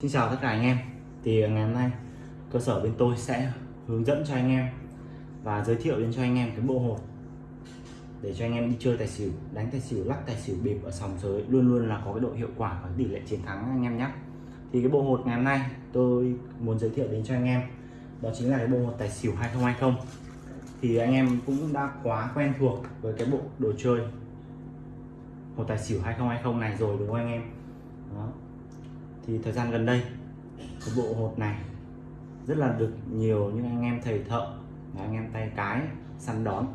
Xin chào tất cả anh em. Thì ờ, ngày hôm nay, cơ sở bên tôi sẽ hướng dẫn cho anh em và giới thiệu đến cho anh em cái bộ hột để cho anh em đi chơi tài xỉu, đánh tài xỉu, lắc tài xỉu, bịp ở sòng sới. Luôn luôn là có cái độ hiệu quả và tỷ lệ chiến thắng anh em nhé thì cái bộ hột ngày hôm nay tôi muốn giới thiệu đến cho anh em, đó chính là cái bộ hột tài xỉu 2020 thì anh em cũng đã quá quen thuộc với cái bộ đồ chơi hột tài xỉu 2020 này rồi, đúng không anh em? Đó thì thời gian gần đây cái bộ hột này rất là được nhiều những anh em thầy thợ và anh em tay cái săn đón.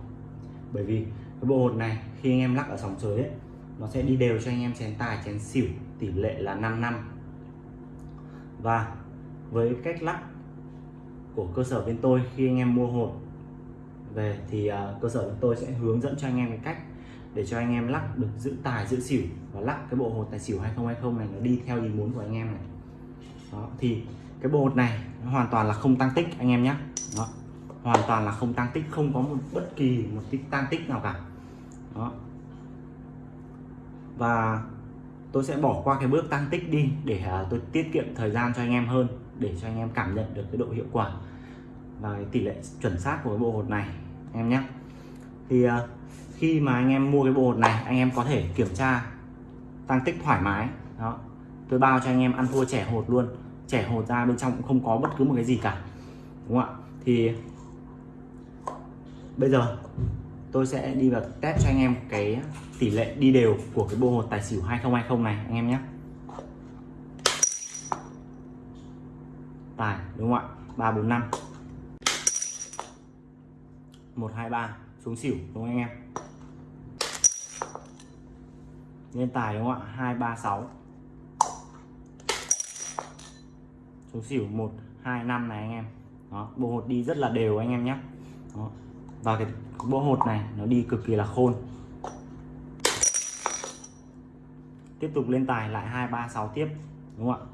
Bởi vì cái bộ hột này khi anh em lắc ở sòng sới ấy, nó sẽ đi đều cho anh em chén tài chén xỉu tỷ lệ là 5 năm. Và với cách lắc của cơ sở bên tôi khi anh em mua hột về thì uh, cơ sở bên tôi sẽ hướng dẫn cho anh em cái cách để cho anh em lắc được giữ tài giữ xỉu và lắc cái bộ hột tài xỉu 2020 này nó đi theo ý muốn của anh em này. Đó thì cái bộ hột này nó hoàn toàn là không tăng tích anh em nhé đó hoàn toàn là không tăng tích không có một bất kỳ một tích tăng tích nào cả. Đó. Và tôi sẽ bỏ qua cái bước tăng tích đi để uh, tôi tiết kiệm thời gian cho anh em hơn để cho anh em cảm nhận được cái độ hiệu quả và tỷ lệ chuẩn xác của cái bộ hột này em nhé thì uh, khi mà anh em mua cái bộ hột này, anh em có thể kiểm tra tăng tích thoải mái. Đó. Tôi bao cho anh em ăn thua trẻ hột luôn. Trẻ hột ra bên trong cũng không có bất cứ một cái gì cả. Đúng không ạ? Thì bây giờ tôi sẽ đi vào test cho anh em cái tỷ lệ đi đều của cái bộ hột tài xỉu 2020 này, anh em nhé. Tài, đúng không ạ? 345 123 xuống xỉu, đúng không anh em? Lên tài đúng không ạ? 236 xuống xỉu 1 2 5 này anh em. Đó, bộ hột đi rất là đều anh em nhé. Đó. và cái bộ hột này nó đi cực kỳ là khôn. Tiếp tục lên tài lại 236 tiếp, đúng không ạ?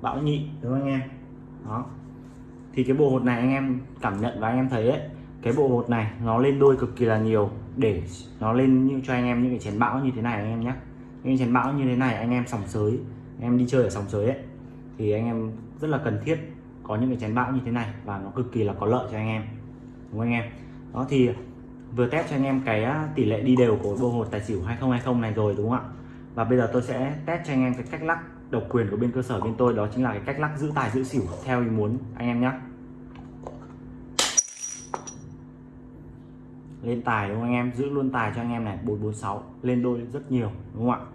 Bão nhị, đúng không anh em? Đó. Thì cái bộ hột này anh em cảm nhận và anh em thấy ấy cái bộ hột này nó lên đôi cực kỳ là nhiều để nó lên như cho anh em những cái chén bão như thế này anh em nhé những chén bão như thế này anh em sòng sới, anh em đi chơi ở sòng sới ấy, thì anh em rất là cần thiết có những cái chén bão như thế này và nó cực kỳ là có lợi cho anh em, đúng không anh em? Đó thì vừa test cho anh em cái tỷ lệ đi đều của bộ hột tài xỉu 2020 này rồi, đúng không ạ? Và bây giờ tôi sẽ test cho anh em cái cách lắc độc quyền của bên cơ sở bên tôi, đó chính là cái cách lắc giữ tài giữ xỉu theo ý muốn anh em nhé lên tài đúng không anh em? Giữ luôn tài cho anh em này. 446 lên đôi rất nhiều, đúng không ạ?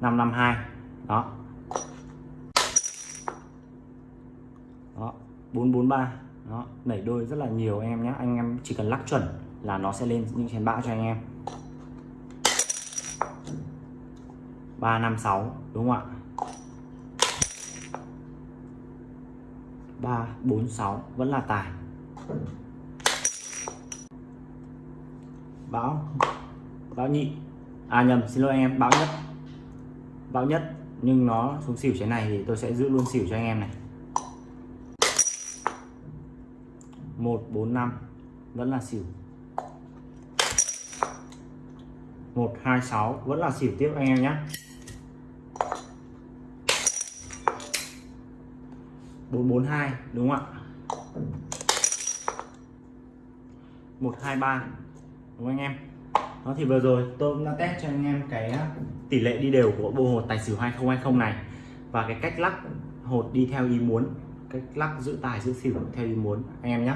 552 đó. Đó. 443 đó. Đẩy đôi rất là nhiều anh em nhé. Anh em chỉ cần lắc chuẩn là nó sẽ lên những chén bão cho anh em. 356 đúng không ạ? 346 vẫn là tài báo. Báo nhị. À nhầm, xin lỗi anh em, báo nhất. Báo nhất, nhưng nó xuống xỉu thế này thì tôi sẽ giữ luôn xỉu cho anh em này. 145 vẫn là xỉu. 126 vẫn là xỉu tiếp anh em nhé. 442 đúng không ạ? 123 đúng không anh em? Đó thì vừa rồi tôi cũng đã test cho anh em cái à, tỷ lệ đi đều của bộ hột tài xỉu 2020 này và cái cách lắc hột đi theo ý muốn cách lắc giữ tài giữ xỉu theo ý muốn anh em nhé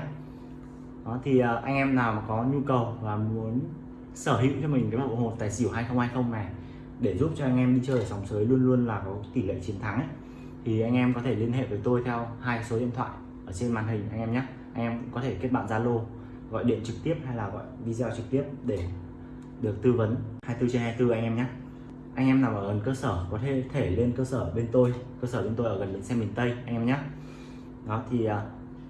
đó thì à, anh em nào mà có nhu cầu và muốn sở hữu cho mình cái bộ hột tài xỉu 2020 này để giúp cho anh em đi chơi ở sòng sới luôn luôn là có tỷ lệ chiến thắng ấy, thì anh em có thể liên hệ với tôi theo hai số điện thoại ở trên màn hình anh em nhé anh em cũng có thể kết bạn Zalo gọi điện trực tiếp hay là gọi video trực tiếp để được tư vấn? 24 trên 24 anh em nhé. Anh em nào ở gần cơ sở có thể thể lên cơ sở bên tôi, cơ sở bên tôi ở gần bến xe miền Tây, anh em nhé. Đó, thì như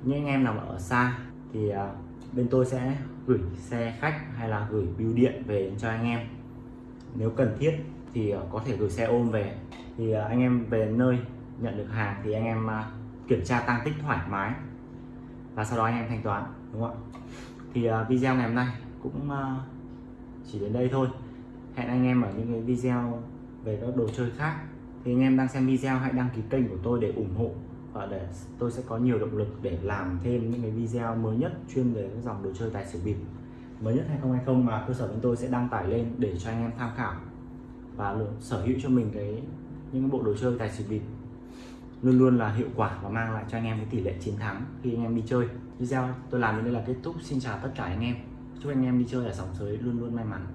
những anh em nào ở xa thì à, bên tôi sẽ gửi xe khách hay là gửi bưu điện về cho anh em. Nếu cần thiết thì à, có thể gửi xe ôm về. Thì anh em về nơi nhận được hàng thì anh em kiểm tra tăng tích thoải mái và sau đó anh em thanh toán, đúng không ạ? Thì uh, video ngày hôm nay cũng uh, chỉ đến đây thôi. Hẹn anh em ở những cái video về các đồ chơi khác. Thì anh em đang xem video hãy đăng ký kênh của tôi để ủng hộ và để tôi sẽ có nhiều động lực để làm thêm những cái video mới nhất chuyên về các dòng đồ chơi tài xỉu bịp. Mới nhất 2020 mà cơ sở bên tôi sẽ đăng tải lên để cho anh em tham khảo và sở hữu cho mình cái những cái bộ đồ chơi tài xỉu bịp luôn luôn là hiệu quả và mang lại cho anh em cái tỷ lệ chiến thắng khi anh em đi chơi. Video tôi làm đến đây là kết thúc. Xin chào tất cả anh em. Chúc anh em đi chơi ở sòng sới luôn luôn may mắn.